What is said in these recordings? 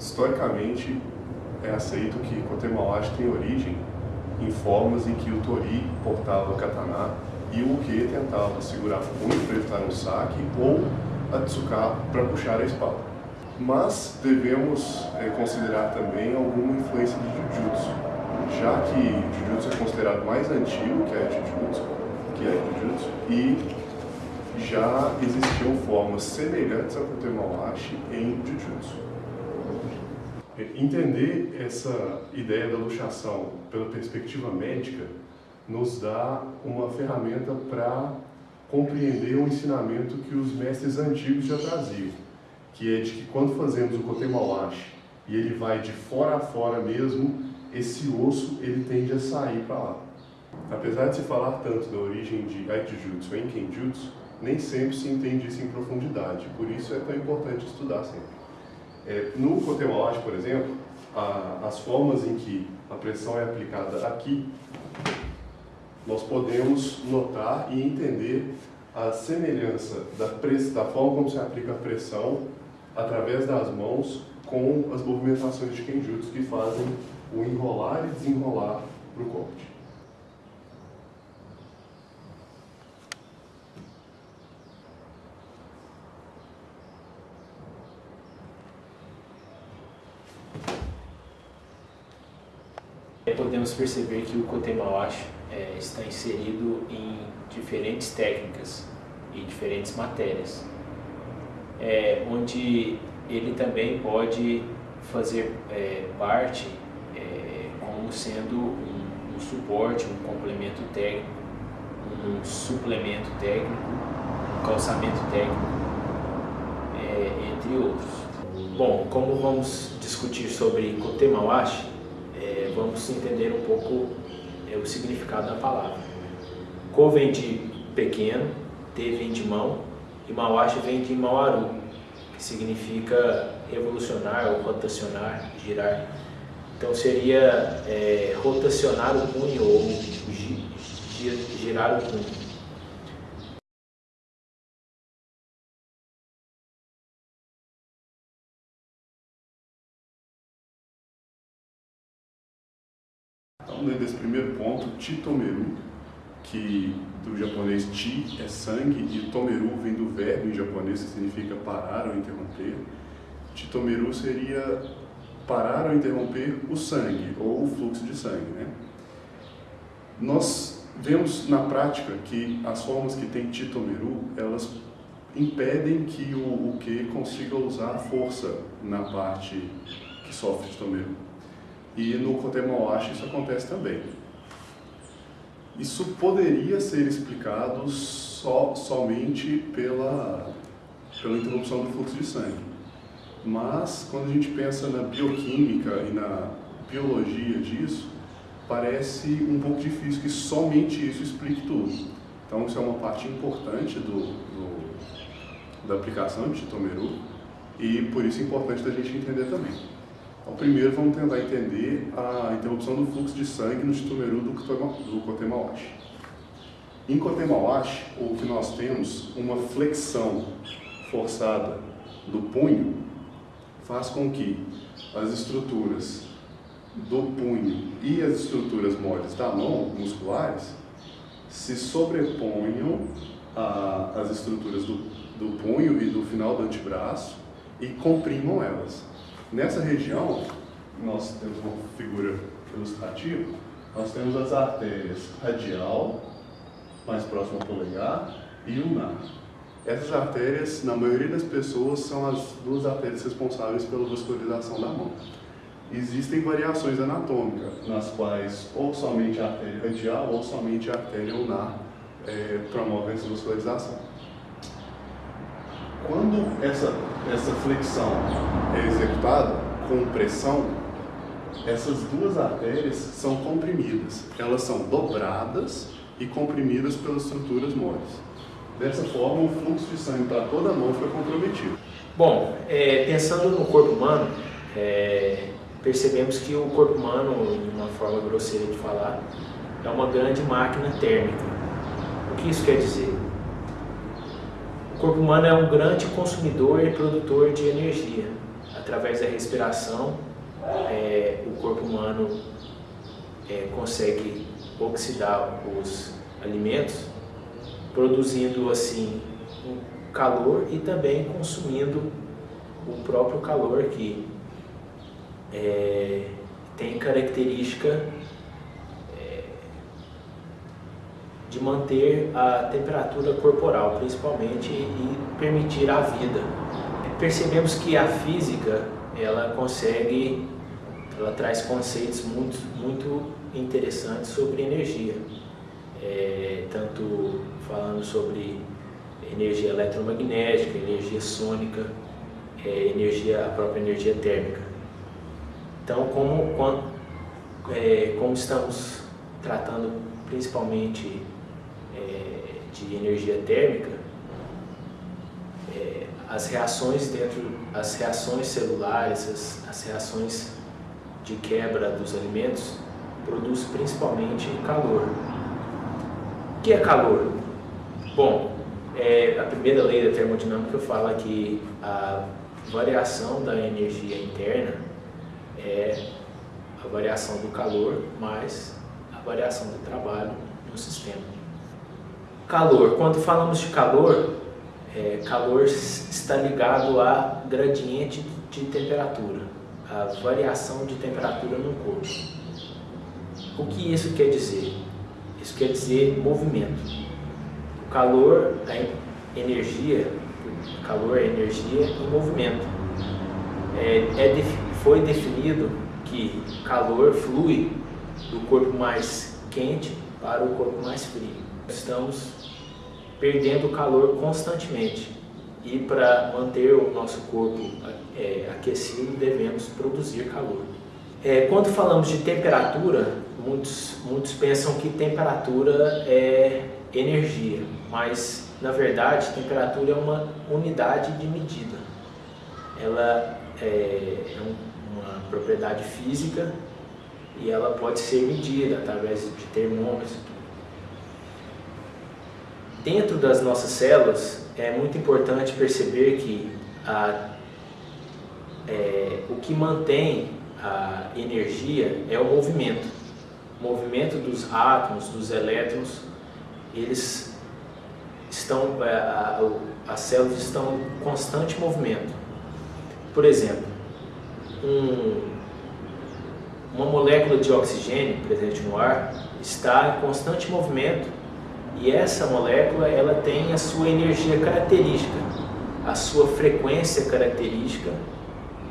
Historicamente, é aceito que Kotemawashi tem origem em formas em que o Tori portava o katana e o Uke tentava segurar o punho para evitar um saque ou a Tsuka para puxar a espada. Mas devemos é, considerar também alguma influência de Jujutsu, já que Jujutsu é considerado mais antigo que a Jujutsu, que a Jujutsu e já existiam formas semelhantes ao Kotemawashi em Jujutsu. Entender essa ideia da luxação pela perspectiva médica nos dá uma ferramenta para compreender o ensinamento que os mestres antigos já traziam, que é de que quando fazemos o Kotemawashi e ele vai de fora a fora mesmo, esse osso ele tende a sair para lá. Apesar de se falar tanto da origem de Aikijutsu em Kenjutsu, nem sempre se entende isso em profundidade, por isso é tão importante estudar sempre. É, no Cotemolage, por exemplo, a, as formas em que a pressão é aplicada aqui, nós podemos notar e entender a semelhança da, da forma como se aplica a pressão através das mãos com as movimentações de Kenjutsu que fazem o enrolar e desenrolar para o corte. Podemos perceber que o Kotemawashi é, está inserido em diferentes técnicas e diferentes matérias, é, onde ele também pode fazer é, parte é, como sendo um, um, suporte, um complemento técnico, um suplemento técnico, um calçamento técnico, é, entre outros. Bom, como vamos discutir sobre Vamos entender um pouco é, o significado da palavra. Ko vem de pequeno, Te vem de mão e Mawashi vem de Mawaru, que significa revolucionar ou rotacionar, girar. Então seria é, rotacionar o punho ou girar o punho. Então, desse primeiro ponto, Chitomeru, que do japonês chi é sangue e tomeru vem do verbo em japonês que significa parar ou interromper. Chitomeru seria parar ou interromper o sangue ou o fluxo de sangue. Né? Nós vemos na prática que as formas que tem Chitomeru, elas impedem que o, que consiga usar força na parte que sofre Chitomeru. E no Kotemawashi isso acontece também. Isso poderia ser explicado só, somente pela, pela interrupção do fluxo de sangue. Mas, quando a gente pensa na bioquímica e na biologia disso, parece um pouco difícil que somente isso explique tudo. Então, isso é uma parte importante do, do da aplicação de Tomeru e por isso é importante da gente entender também. Então, primeiro vamos tentar entender a interrupção do fluxo de sangue no Chitomeru do, do. Em Kotemawashi, o que nós temos, uma flexão forçada do punho, faz com que as estruturas do punho e as estruturas moles da mão, musculares, se sobreponham às estruturas do, do punho e do final do antebraço e comprimam elas. Nessa região, nós temos uma figura ilustrativa, nós temos as artérias radial, mais próxima ao polegar, e ulnar. Essas artérias, na maioria das pessoas, são as duas artérias responsáveis pela vascularização da mão. Existem variações anatômicas, nas quais ou somente a artéria radial ou somente a artéria ulnar é, promovem essa vascularização. Quando essa, essa flexão é executada com pressão, essas duas artérias são comprimidas. Elas são dobradas e comprimidas pelas estruturas moles. Dessa forma, o fluxo de sangue para toda a mão fica comprometido. Bom, é, pensando no corpo humano, é, percebemos que o corpo humano, de uma forma grosseira de falar, é uma grande máquina térmica. O que isso quer dizer? O corpo humano é um grande consumidor e produtor de energia. Através da respiração, é, o corpo humano é, consegue oxidar os alimentos produzindo assim um calor e também consumindo o próprio calor que é, tem característica é, de manter a temperatura corporal, principalmente, e permitir a vida. Percebemos que a física ela consegue, ela traz conceitos muito, muito interessantes sobre energia, é, tanto falando sobre energia eletromagnética, energia sônica, é, energia, a própria energia térmica. Então, como, como, é, como estamos tratando principalmente é, de energia térmica, é, as reações dentro, as reações celulares, as, as reações de quebra dos alimentos produzem principalmente calor. O que é calor? Bom, é, a primeira lei da termodinâmica fala que a variação da energia interna é a variação do calor mais a variação do trabalho no sistema. Calor. Quando falamos de calor, é, calor está ligado a gradiente de temperatura, a variação de temperatura no corpo. O que isso quer dizer? Isso quer dizer movimento calor é energia, calor é energia em movimento. É, é, foi definido que calor flui do corpo mais quente para o corpo mais frio. Estamos perdendo calor constantemente e para manter o nosso corpo é, aquecido devemos produzir calor. É, quando falamos de temperatura, muitos, muitos pensam que temperatura é energia, mas na verdade temperatura é uma unidade de medida. Ela é, é uma propriedade física e ela pode ser medida através de termômetros. Dentro das nossas células é muito importante perceber que a, é, o que mantém a energia é o movimento. O movimento dos átomos, dos elétrons eles estão, é, as células estão em constante movimento. Por exemplo, um, uma molécula de oxigênio presente no ar está em constante movimento e essa molécula ela tem a sua energia característica, a sua frequência característica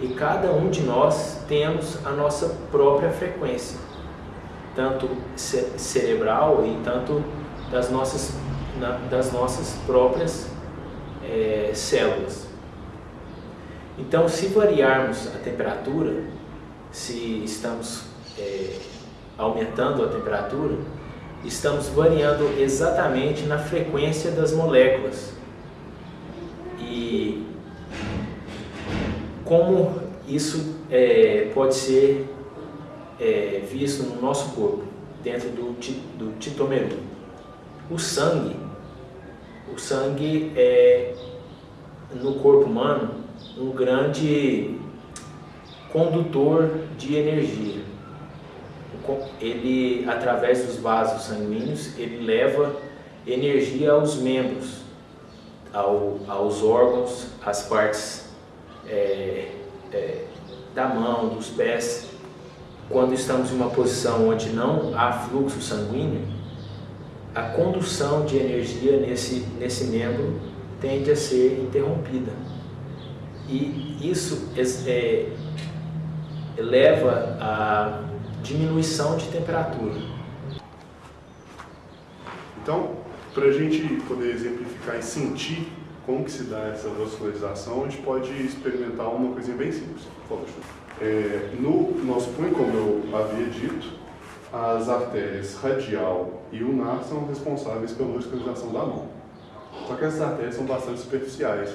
e cada um de nós temos a nossa própria frequência, tanto cerebral e tanto das nossas, das nossas próprias é, células. Então, se variarmos a temperatura, se estamos é, aumentando a temperatura, estamos variando exatamente na frequência das moléculas. E como isso é, pode ser é, visto no nosso corpo, dentro do, do titomeru. O sangue, o sangue é no corpo humano um grande condutor de energia. Ele, através dos vasos sanguíneos, ele leva energia aos membros, ao, aos órgãos, às partes é, é, da mão, dos pés. Quando estamos em uma posição onde não há fluxo sanguíneo, a condução de energia nesse, nesse membro tende a ser interrompida. E isso é, leva à diminuição de temperatura. Então, para a gente poder exemplificar e sentir como que se dá essa vascularização, a gente pode experimentar uma coisinha bem simples. É, no nosso punho, como eu havia dito, as artérias radial e ulnar são responsáveis pela vascularização da mão. Só que essas artérias são bastante superficiais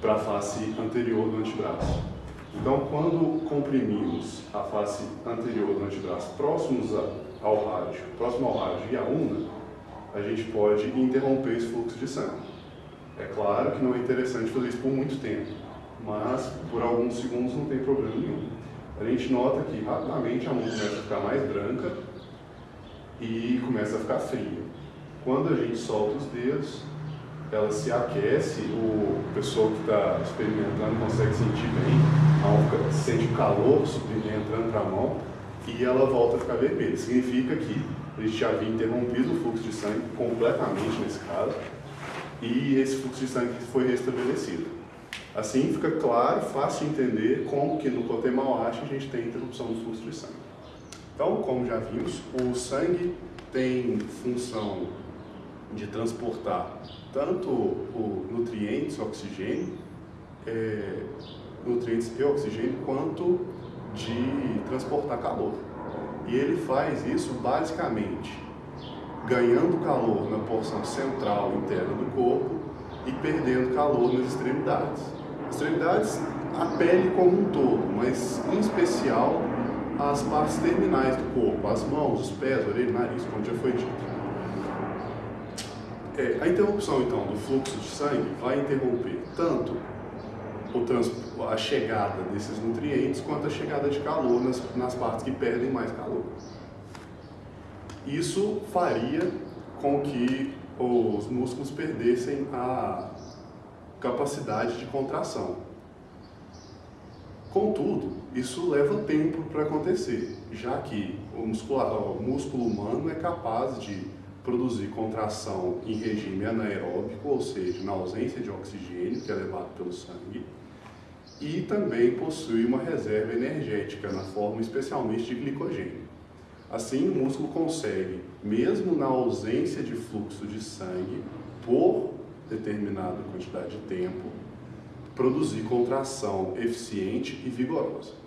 para a face anterior do antebraço. Então, quando comprimimos a face anterior do antebraço próximos ao rádio, próximo ao rádio e à una, a gente pode interromper esse fluxo de sangue. É claro que não é interessante fazer isso por muito tempo, mas por alguns segundos não tem problema nenhum. A gente nota que rapidamente a mão começa a ficar mais branca e começa a ficar fria. Quando a gente solta os dedos, ela se aquece, o pessoal que está experimentando consegue sentir bem, a mão sente o calor entrando para a mão e ela volta a ficar vermelha. Significa que a gente já havia interrompido o fluxo de sangue completamente nesse caso e esse fluxo de sangue foi restabelecido. Assim fica claro, fácil de entender como que no Kotemauashi a gente tem interrupção do fluxo de sangue. Então, como já vimos, o sangue tem função de transportar tanto o nutrientes, oxigênio, é, nutrientes e oxigênio, quanto de transportar calor. E ele faz isso basicamente ganhando calor na porção central interna do corpo e perdendo calor nas extremidades. Extremidades, a pele como um todo, mas em especial as partes terminais do corpo, as mãos, os pés, orelha, nariz, como já foi dito. É, a interrupção, então, do fluxo de sangue vai interromper tanto o a chegada desses nutrientes quanto a chegada de calor nas, nas partes que perdem mais calor. Isso faria com que os músculos perdessem a capacidade de contração. Contudo, isso leva tempo para acontecer, já que o, muscular, o músculo humano é capaz de produzir contração em regime anaeróbico, ou seja, na ausência de oxigênio, que é levado pelo sangue, e também possui uma reserva energética na forma especialmente de glicogênio. Assim, o músculo consegue, mesmo na ausência de fluxo de sangue, por determinada quantidade de tempo, produzir contração eficiente e vigorosa.